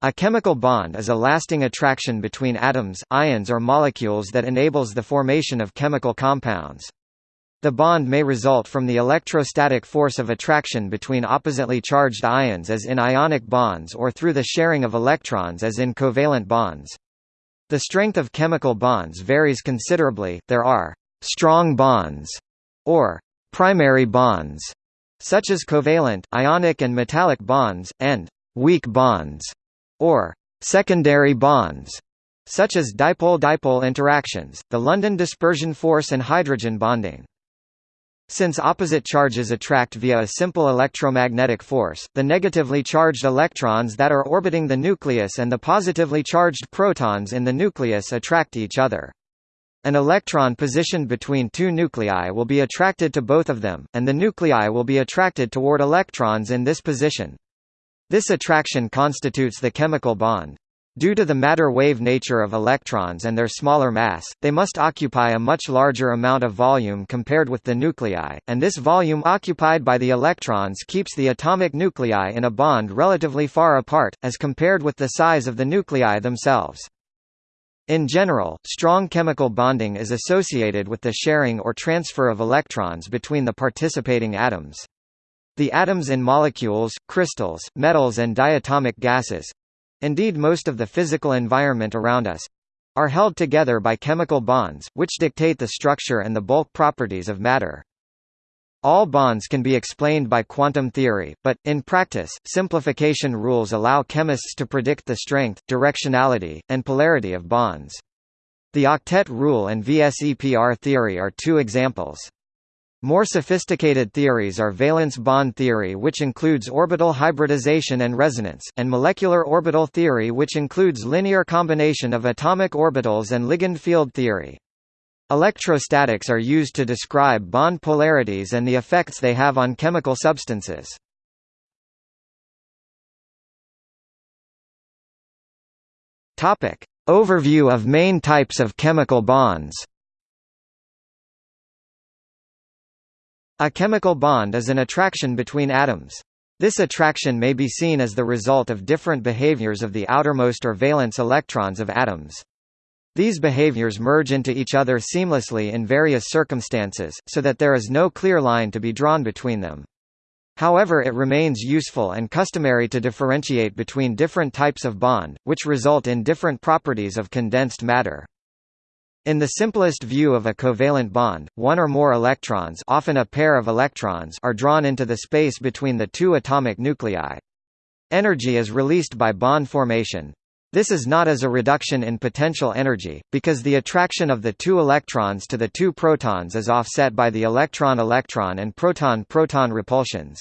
A chemical bond is a lasting attraction between atoms, ions or molecules that enables the formation of chemical compounds. The bond may result from the electrostatic force of attraction between oppositely charged ions as in ionic bonds or through the sharing of electrons as in covalent bonds. The strength of chemical bonds varies considerably, there are «strong bonds» or «primary bonds», such as covalent, ionic and metallic bonds, and «weak bonds» or «secondary bonds» such as dipole-dipole interactions, the London dispersion force and hydrogen bonding. Since opposite charges attract via a simple electromagnetic force, the negatively charged electrons that are orbiting the nucleus and the positively charged protons in the nucleus attract each other. An electron positioned between two nuclei will be attracted to both of them, and the nuclei will be attracted toward electrons in this position. This attraction constitutes the chemical bond. Due to the matter-wave nature of electrons and their smaller mass, they must occupy a much larger amount of volume compared with the nuclei, and this volume occupied by the electrons keeps the atomic nuclei in a bond relatively far apart, as compared with the size of the nuclei themselves. In general, strong chemical bonding is associated with the sharing or transfer of electrons between the participating atoms. The atoms in molecules, crystals, metals and diatomic gases, Indeed most of the physical environment around us are held together by chemical bonds, which dictate the structure and the bulk properties of matter. All bonds can be explained by quantum theory, but, in practice, simplification rules allow chemists to predict the strength, directionality, and polarity of bonds. The octet rule and VSEPR theory are two examples. More sophisticated theories are valence bond theory which includes orbital hybridization and resonance, and molecular orbital theory which includes linear combination of atomic orbitals and ligand field theory. Electrostatics are used to describe bond polarities and the effects they have on chemical substances. Overview of main types of chemical bonds A chemical bond is an attraction between atoms. This attraction may be seen as the result of different behaviors of the outermost or valence electrons of atoms. These behaviors merge into each other seamlessly in various circumstances, so that there is no clear line to be drawn between them. However it remains useful and customary to differentiate between different types of bond, which result in different properties of condensed matter. In the simplest view of a covalent bond, one or more electrons often a pair of electrons are drawn into the space between the two atomic nuclei. Energy is released by bond formation. This is not as a reduction in potential energy, because the attraction of the two electrons to the two protons is offset by the electron-electron and proton-proton repulsions.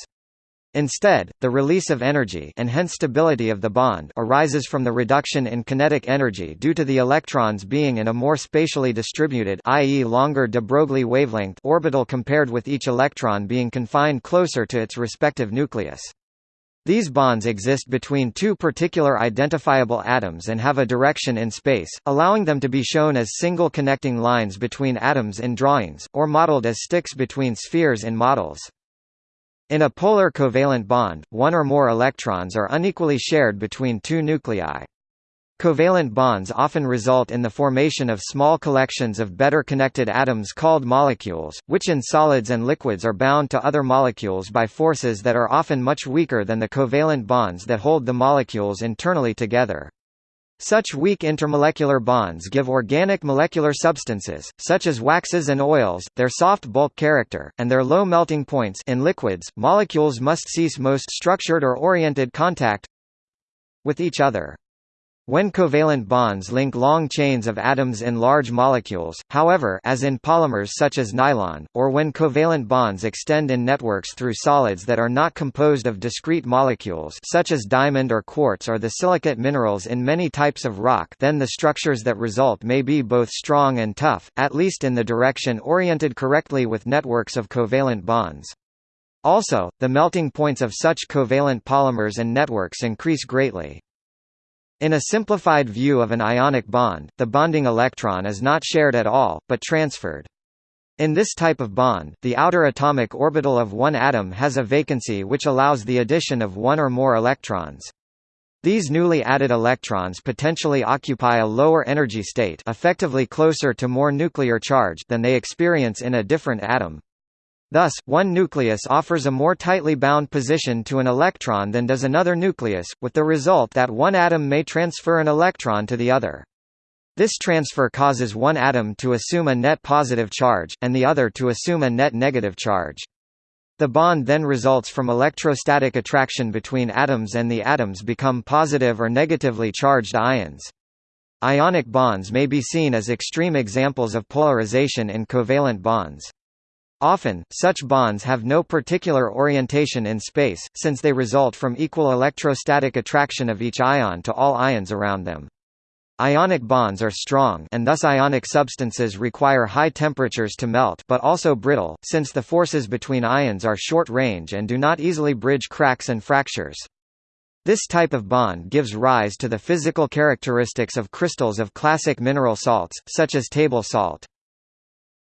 Instead, the release of energy and hence stability of the bond arises from the reduction in kinetic energy due to the electrons being in a more spatially distributed i.e. longer de Broglie wavelength orbital compared with each electron being confined closer to its respective nucleus. These bonds exist between two particular identifiable atoms and have a direction in space, allowing them to be shown as single connecting lines between atoms in drawings, or modeled as sticks between spheres in models. In a polar covalent bond, one or more electrons are unequally shared between two nuclei. Covalent bonds often result in the formation of small collections of better connected atoms called molecules, which in solids and liquids are bound to other molecules by forces that are often much weaker than the covalent bonds that hold the molecules internally together. Such weak intermolecular bonds give organic molecular substances, such as waxes and oils, their soft bulk character, and their low melting points in liquids, molecules must cease most structured or oriented contact with each other. When covalent bonds link long chains of atoms in large molecules, however as in polymers such as nylon, or when covalent bonds extend in networks through solids that are not composed of discrete molecules such as diamond or quartz or the silicate minerals in many types of rock then the structures that result may be both strong and tough, at least in the direction oriented correctly with networks of covalent bonds. Also, the melting points of such covalent polymers and networks increase greatly. In a simplified view of an ionic bond, the bonding electron is not shared at all, but transferred. In this type of bond, the outer atomic orbital of one atom has a vacancy which allows the addition of one or more electrons. These newly added electrons potentially occupy a lower energy state effectively closer to more nuclear charge than they experience in a different atom. Thus, one nucleus offers a more tightly bound position to an electron than does another nucleus, with the result that one atom may transfer an electron to the other. This transfer causes one atom to assume a net positive charge, and the other to assume a net negative charge. The bond then results from electrostatic attraction between atoms and the atoms become positive or negatively charged ions. Ionic bonds may be seen as extreme examples of polarization in covalent bonds. Often, such bonds have no particular orientation in space, since they result from equal electrostatic attraction of each ion to all ions around them. Ionic bonds are strong and thus ionic substances require high temperatures to melt but also brittle, since the forces between ions are short-range and do not easily bridge cracks and fractures. This type of bond gives rise to the physical characteristics of crystals of classic mineral salts, such as table salt.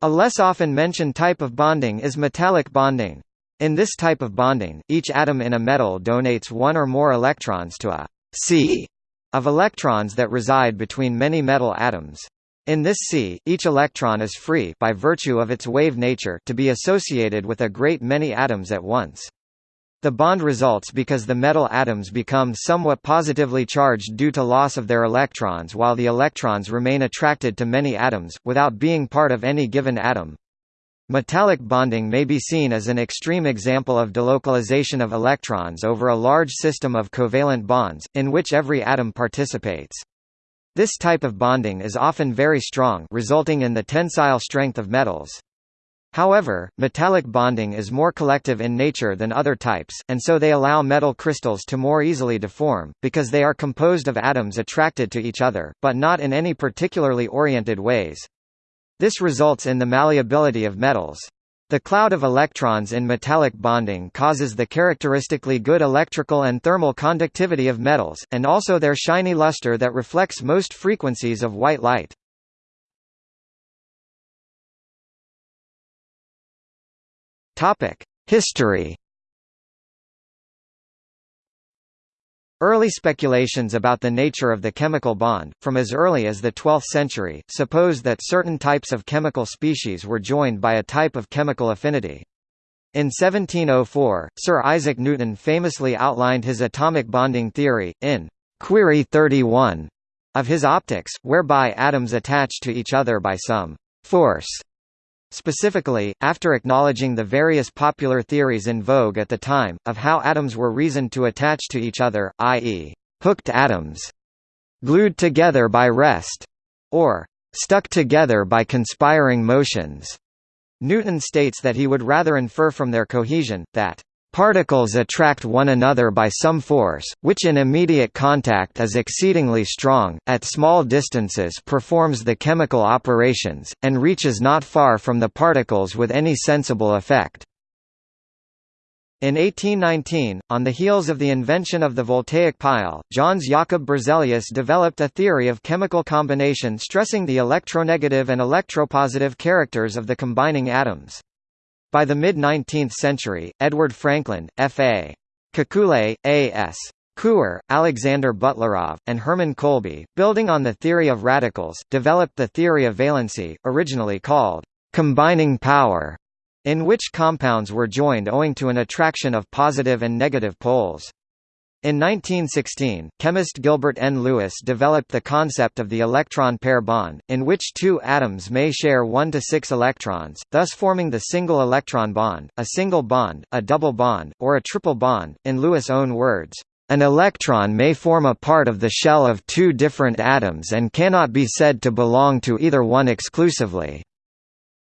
A less often mentioned type of bonding is metallic bonding. In this type of bonding, each atom in a metal donates one or more electrons to a sea of electrons that reside between many metal atoms. In this sea, each electron is free by virtue of its wave nature to be associated with a great many atoms at once. The bond results because the metal atoms become somewhat positively charged due to loss of their electrons while the electrons remain attracted to many atoms, without being part of any given atom. Metallic bonding may be seen as an extreme example of delocalization of electrons over a large system of covalent bonds, in which every atom participates. This type of bonding is often very strong resulting in the tensile strength of metals. However, metallic bonding is more collective in nature than other types, and so they allow metal crystals to more easily deform, because they are composed of atoms attracted to each other, but not in any particularly oriented ways. This results in the malleability of metals. The cloud of electrons in metallic bonding causes the characteristically good electrical and thermal conductivity of metals, and also their shiny luster that reflects most frequencies of white light. History Early speculations about the nature of the chemical bond, from as early as the 12th century, suppose that certain types of chemical species were joined by a type of chemical affinity. In 1704, Sir Isaac Newton famously outlined his atomic bonding theory, in Query 31 of his Opticks, whereby atoms attach to each other by some force Specifically, after acknowledging the various popular theories in vogue at the time, of how atoms were reasoned to attach to each other, i.e., hooked atoms, glued together by rest, or stuck together by conspiring motions, Newton states that he would rather infer from their cohesion, that Particles attract one another by some force, which in immediate contact is exceedingly strong, at small distances performs the chemical operations, and reaches not far from the particles with any sensible effect. In 1819, on the heels of the invention of the voltaic pile, Jöns Jakob Berzelius developed a theory of chemical combination stressing the electronegative and electropositive characters of the combining atoms. By the mid-19th century, Edward Frankland, F.A. Kekule, A.S. Couper, Alexander Butlerov, and Hermann Kolbe, building on the theory of radicals, developed the theory of valency, originally called combining power, in which compounds were joined owing to an attraction of positive and negative poles. In 1916, chemist Gilbert N. Lewis developed the concept of the electron pair bond, in which two atoms may share 1 to 6 electrons, thus forming the single electron bond, a single bond, a double bond, or a triple bond. In Lewis' own words, an electron may form a part of the shell of two different atoms and cannot be said to belong to either one exclusively.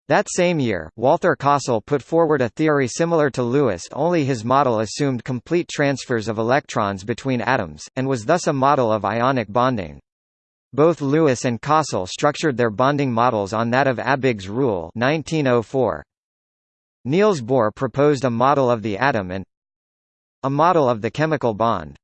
That same year, Walther Kossel put forward a theory similar to Lewis only his model assumed complete transfers of electrons between atoms, and was thus a model of ionic bonding. Both Lewis and Kossel structured their bonding models on that of Abegg's rule 1904. Niels Bohr proposed a model of the atom and a model of the chemical bond.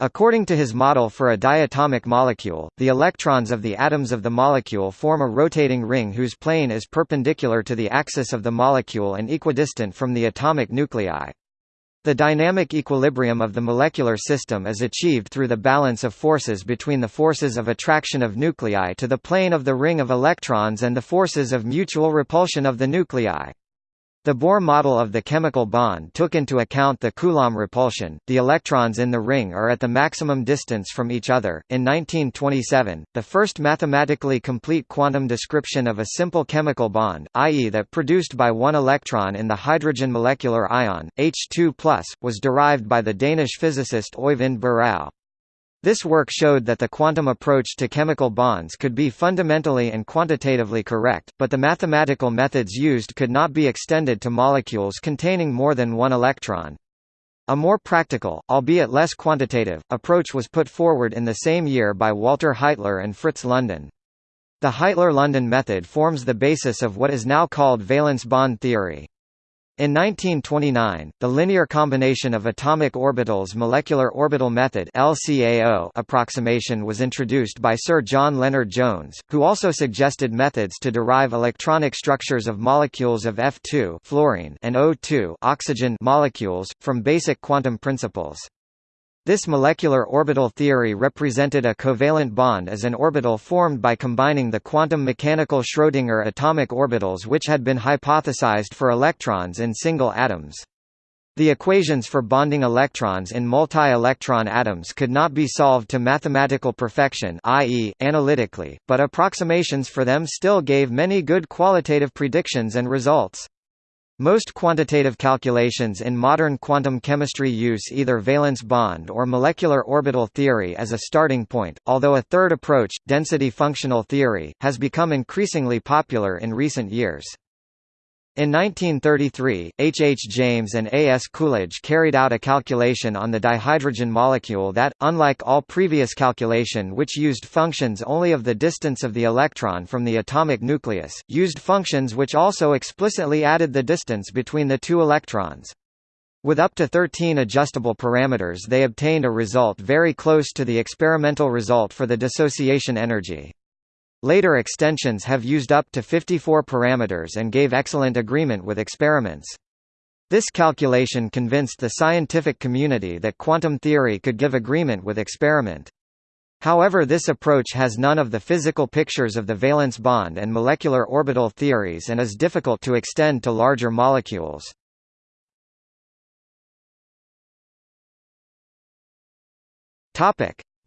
According to his model for a diatomic molecule, the electrons of the atoms of the molecule form a rotating ring whose plane is perpendicular to the axis of the molecule and equidistant from the atomic nuclei. The dynamic equilibrium of the molecular system is achieved through the balance of forces between the forces of attraction of nuclei to the plane of the ring of electrons and the forces of mutual repulsion of the nuclei. The Bohr model of the chemical bond took into account the Coulomb repulsion. The electrons in the ring are at the maximum distance from each other. In 1927, the first mathematically complete quantum description of a simple chemical bond, i.e., that produced by one electron in the hydrogen molecular ion, H2+, was derived by the Danish physicist Øyvind Burrau. This work showed that the quantum approach to chemical bonds could be fundamentally and quantitatively correct, but the mathematical methods used could not be extended to molecules containing more than one electron. A more practical, albeit less quantitative, approach was put forward in the same year by Walter Heitler and Fritz London. The Heitler-London method forms the basis of what is now called valence bond theory. In 1929, the linear combination of atomic orbitals molecular orbital method LCAO approximation was introduced by Sir John Lennard-Jones, who also suggested methods to derive electronic structures of molecules of F2 fluorine and O2 oxygen molecules, from basic quantum principles. This molecular orbital theory represented a covalent bond as an orbital formed by combining the quantum mechanical Schrödinger atomic orbitals which had been hypothesized for electrons in single atoms. The equations for bonding electrons in multi-electron atoms could not be solved to mathematical perfection i.e., analytically, but approximations for them still gave many good qualitative predictions and results. Most quantitative calculations in modern quantum chemistry use either valence bond or molecular orbital theory as a starting point, although a third approach, density functional theory, has become increasingly popular in recent years. In 1933, H. H. James and A. S. Coolidge carried out a calculation on the dihydrogen molecule that, unlike all previous calculation which used functions only of the distance of the electron from the atomic nucleus, used functions which also explicitly added the distance between the two electrons. With up to 13 adjustable parameters they obtained a result very close to the experimental result for the dissociation energy. Later extensions have used up to 54 parameters and gave excellent agreement with experiments. This calculation convinced the scientific community that quantum theory could give agreement with experiment. However this approach has none of the physical pictures of the valence bond and molecular orbital theories and is difficult to extend to larger molecules.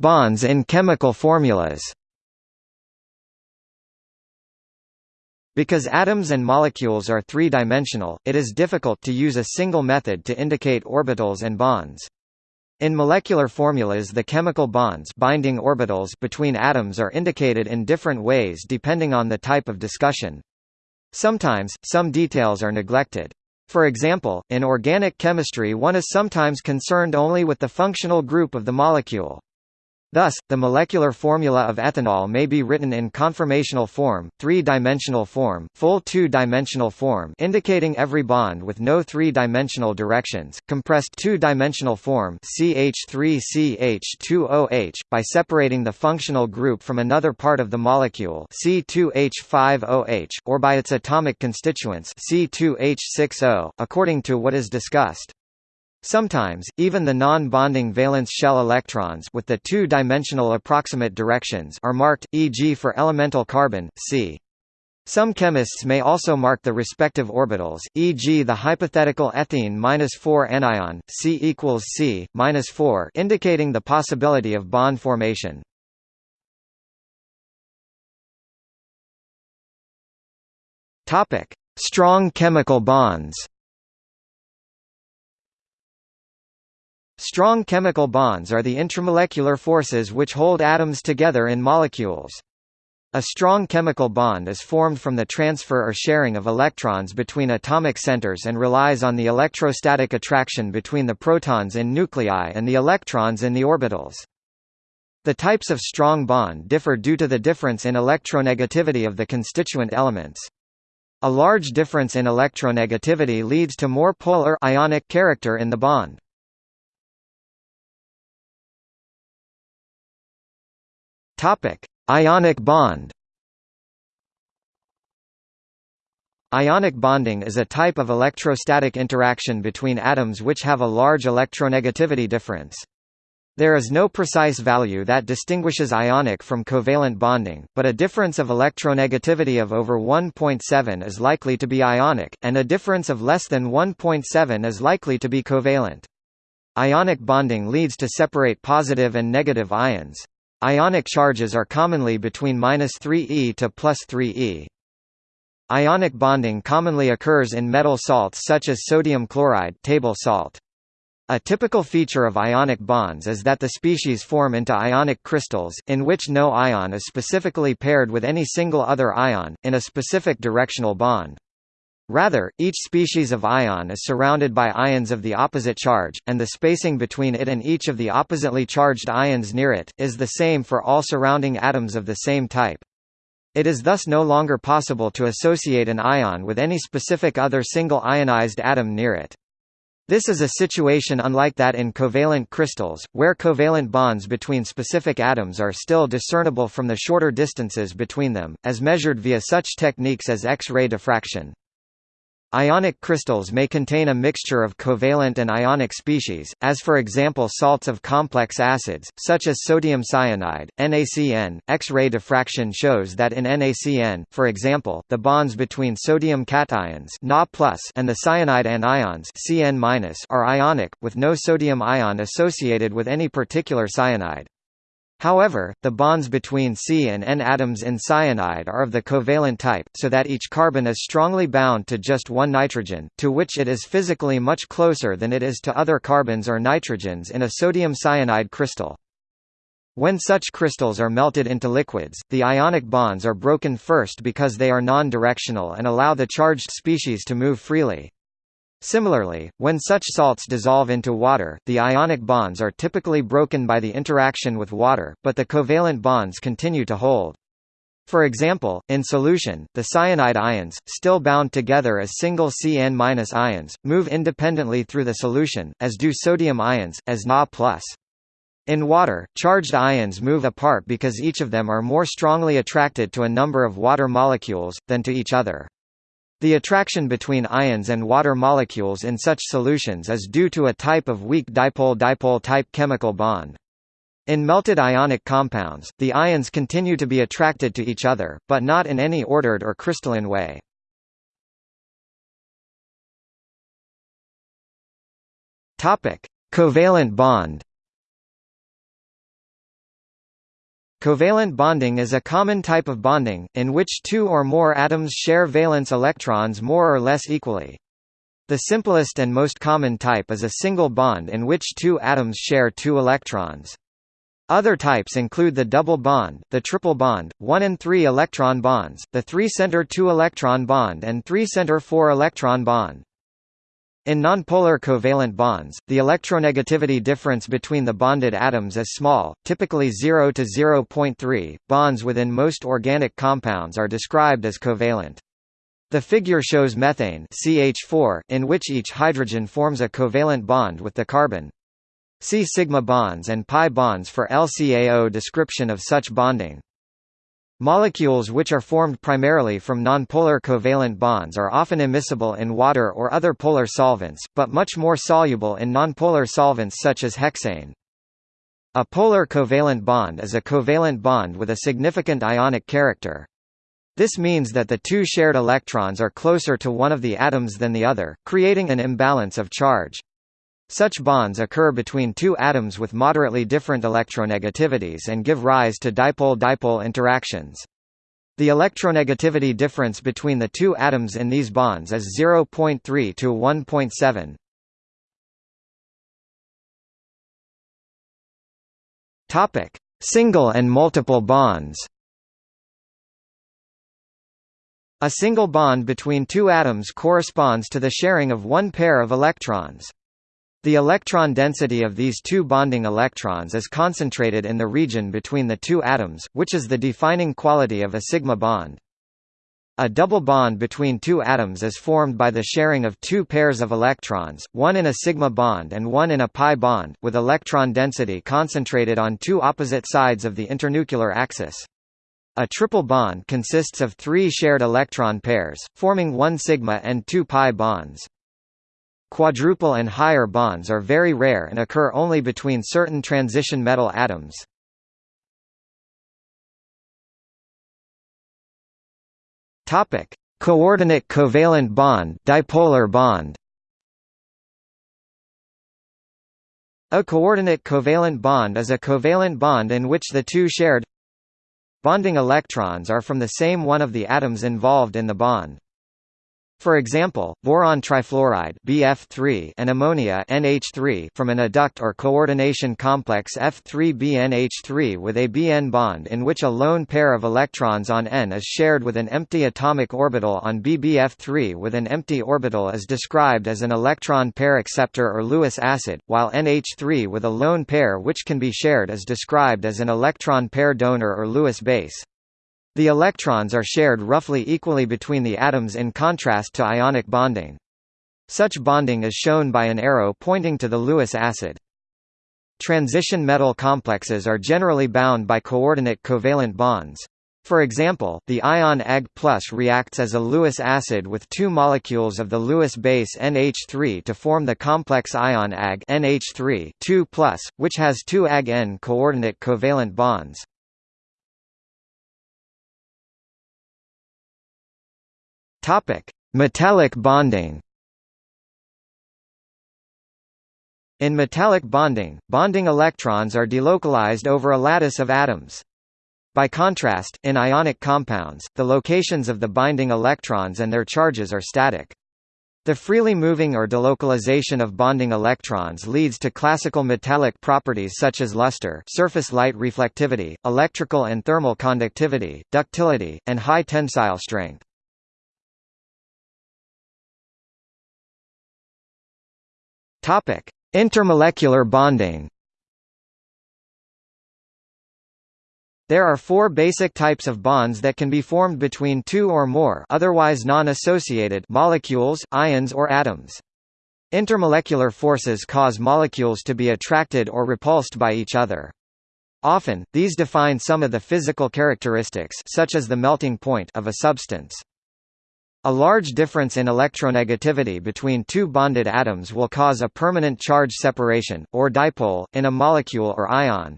Bonds in chemical formulas Because atoms and molecules are three-dimensional, it is difficult to use a single method to indicate orbitals and bonds. In molecular formulas the chemical bonds binding orbitals between atoms are indicated in different ways depending on the type of discussion. Sometimes, some details are neglected. For example, in organic chemistry one is sometimes concerned only with the functional group of the molecule. Thus, the molecular formula of ethanol may be written in conformational form, three-dimensional form, full two-dimensional form indicating every bond with no three-dimensional directions, compressed two-dimensional form CH3CH2OH, by separating the functional group from another part of the molecule C2H5OH, or by its atomic constituents C2H6O, according to what is discussed. Sometimes, even the non-bonding valence shell electrons with the two-dimensional approximate directions are marked, e.g. for elemental carbon, c. Some chemists may also mark the respective orbitals, e.g. the hypothetical ethene-4 anion, C equals C-4 indicating the possibility of bond formation. Strong chemical bonds Strong chemical bonds are the intramolecular forces which hold atoms together in molecules. A strong chemical bond is formed from the transfer or sharing of electrons between atomic centers and relies on the electrostatic attraction between the protons in nuclei and the electrons in the orbitals. The types of strong bond differ due to the difference in electronegativity of the constituent elements. A large difference in electronegativity leads to more polar ionic character in the bond. Topic: Ionic bond. Ionic bonding is a type of electrostatic interaction between atoms which have a large electronegativity difference. There is no precise value that distinguishes ionic from covalent bonding, but a difference of electronegativity of over 1.7 is likely to be ionic, and a difference of less than 1.7 is likely to be covalent. Ionic bonding leads to separate positive and negative ions. Ionic charges are commonly between 3e to plus 3e. Ionic bonding commonly occurs in metal salts such as sodium chloride table salt. A typical feature of ionic bonds is that the species form into ionic crystals, in which no ion is specifically paired with any single other ion, in a specific directional bond. Rather, each species of ion is surrounded by ions of the opposite charge, and the spacing between it and each of the oppositely charged ions near it, is the same for all surrounding atoms of the same type. It is thus no longer possible to associate an ion with any specific other single ionized atom near it. This is a situation unlike that in covalent crystals, where covalent bonds between specific atoms are still discernible from the shorter distances between them, as measured via such techniques as X-ray diffraction. Ionic crystals may contain a mixture of covalent and ionic species, as for example salts of complex acids, such as sodium cyanide, NaCN. X-ray diffraction shows that in NaCN, for example, the bonds between sodium cations Na and the cyanide anions Cn are ionic, with no sodium ion associated with any particular cyanide. However, the bonds between C and N atoms in cyanide are of the covalent type, so that each carbon is strongly bound to just one nitrogen, to which it is physically much closer than it is to other carbons or nitrogens in a sodium cyanide crystal. When such crystals are melted into liquids, the ionic bonds are broken first because they are non-directional and allow the charged species to move freely. Similarly, when such salts dissolve into water, the ionic bonds are typically broken by the interaction with water, but the covalent bonds continue to hold. For example, in solution, the cyanide ions, still bound together as single Cn- ions, move independently through the solution, as do sodium ions, as Na+. In water, charged ions move apart because each of them are more strongly attracted to a number of water molecules, than to each other. The attraction between ions and water molecules in such solutions is due to a type of weak dipole-dipole type chemical bond. In melted ionic compounds, the ions continue to be attracted to each other, but not in any ordered or crystalline way. Covalent bond Covalent bonding is a common type of bonding, in which two or more atoms share valence electrons more or less equally. The simplest and most common type is a single bond in which two atoms share two electrons. Other types include the double bond, the triple bond, 1 and 3 electron bonds, the 3-center 2 electron bond and 3-center 4 electron bond. In nonpolar covalent bonds, the electronegativity difference between the bonded atoms is small, typically 0 to 0.3. Bonds within most organic compounds are described as covalent. The figure shows methane CH4, in which each hydrogen forms a covalent bond with the carbon. See sigma bonds and pi bonds for LCAO description of such bonding. Molecules which are formed primarily from nonpolar covalent bonds are often immiscible in water or other polar solvents, but much more soluble in nonpolar solvents such as hexane. A polar covalent bond is a covalent bond with a significant ionic character. This means that the two shared electrons are closer to one of the atoms than the other, creating an imbalance of charge. Such bonds occur between two atoms with moderately different electronegativities and give rise to dipole-dipole interactions. The electronegativity difference between the two atoms in these bonds is 0.3 to 1.7. Topic: Single and multiple bonds. A single bond between two atoms corresponds to the sharing of one pair of electrons. The electron density of these two bonding electrons is concentrated in the region between the two atoms, which is the defining quality of a sigma bond. A double bond between two atoms is formed by the sharing of two pairs of electrons, one in a sigma bond and one in a pi bond, with electron density concentrated on two opposite sides of the internuclear axis. A triple bond consists of three shared electron pairs, forming one sigma and two pi bonds. Quadruple and higher bonds are very rare and occur only between certain transition metal atoms. Topic: Coordinate covalent bond, dipolar bond. A coordinate covalent bond is a covalent bond in which the two shared bonding electrons are from the same one of the atoms involved in the bond. For example, boron trifluoride BF3 and ammonia NH3 from an adduct or coordination complex F3BNH3 with a BN bond in which a lone pair of electrons on N is shared with an empty atomic orbital on BBF3 with an empty orbital is described as an electron pair acceptor or Lewis acid, while NH3 with a lone pair which can be shared is described as an electron pair donor or Lewis base. The electrons are shared roughly equally between the atoms in contrast to ionic bonding. Such bonding is shown by an arrow pointing to the Lewis acid. Transition metal complexes are generally bound by coordinate covalent bonds. For example, the ion Ag reacts as a Lewis acid with two molecules of the Lewis base NH3 to form the complex ion Ag NH3 which has two Ag-N coordinate covalent bonds. Topic: Metallic bonding. In metallic bonding, bonding electrons are delocalized over a lattice of atoms. By contrast, in ionic compounds, the locations of the binding electrons and their charges are static. The freely moving or delocalization of bonding electrons leads to classical metallic properties such as luster surface light reflectivity, electrical and thermal conductivity, ductility, and high tensile strength. Topic: Intermolecular bonding. There are four basic types of bonds that can be formed between two or more otherwise non-associated molecules, ions or atoms. Intermolecular forces cause molecules to be attracted or repulsed by each other. Often, these define some of the physical characteristics such as the melting point of a substance. A large difference in electronegativity between two bonded atoms will cause a permanent charge separation, or dipole, in a molecule or ion.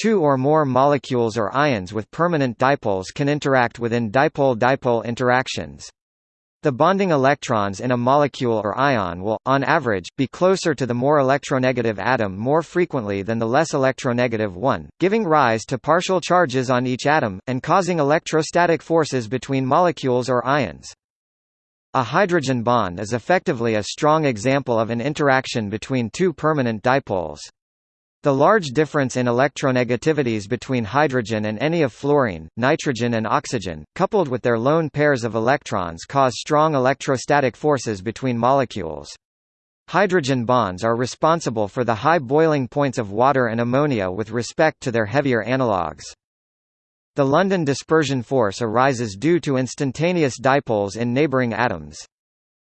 Two or more molecules or ions with permanent dipoles can interact within dipole-dipole interactions. The bonding electrons in a molecule or ion will, on average, be closer to the more electronegative atom more frequently than the less electronegative one, giving rise to partial charges on each atom, and causing electrostatic forces between molecules or ions. A hydrogen bond is effectively a strong example of an interaction between two permanent dipoles. The large difference in electronegativities between hydrogen and any of fluorine, nitrogen and oxygen, coupled with their lone pairs of electrons cause strong electrostatic forces between molecules. Hydrogen bonds are responsible for the high boiling points of water and ammonia with respect to their heavier analogues. The London dispersion force arises due to instantaneous dipoles in neighboring atoms.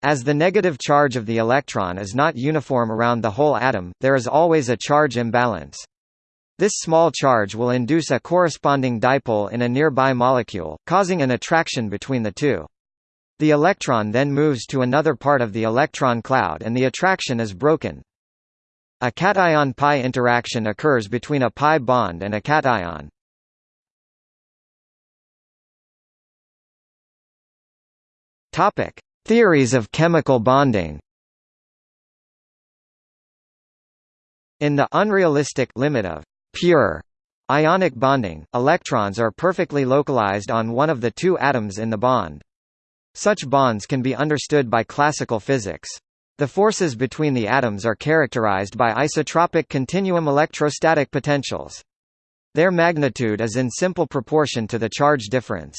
As the negative charge of the electron is not uniform around the whole atom, there is always a charge imbalance. This small charge will induce a corresponding dipole in a nearby molecule, causing an attraction between the two. The electron then moves to another part of the electron cloud and the attraction is broken. A cation-pi interaction occurs between a pi bond and a cation. Topic: Theories of chemical bonding In the unrealistic limit of pure ionic bonding, electrons are perfectly localized on one of the two atoms in the bond. Such bonds can be understood by classical physics. The forces between the atoms are characterized by isotropic continuum electrostatic potentials. Their magnitude is in simple proportion to the charge difference.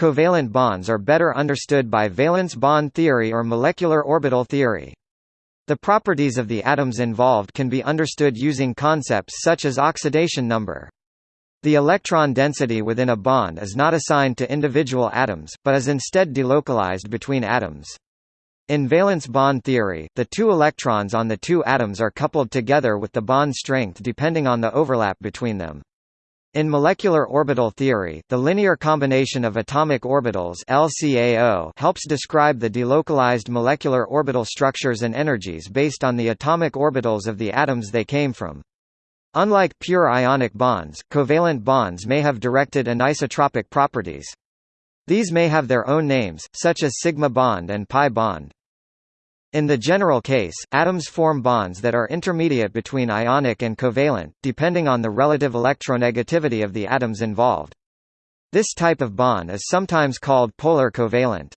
Covalent bonds are better understood by valence bond theory or molecular orbital theory. The properties of the atoms involved can be understood using concepts such as oxidation number. The electron density within a bond is not assigned to individual atoms, but is instead delocalized between atoms. In valence bond theory, the two electrons on the two atoms are coupled together with the bond strength depending on the overlap between them. In molecular orbital theory, the linear combination of atomic orbitals LCAO helps describe the delocalized molecular orbital structures and energies based on the atomic orbitals of the atoms they came from. Unlike pure ionic bonds, covalent bonds may have directed anisotropic properties. These may have their own names, such as sigma bond and pi bond. In the general case, atoms form bonds that are intermediate between ionic and covalent, depending on the relative electronegativity of the atoms involved. This type of bond is sometimes called polar covalent.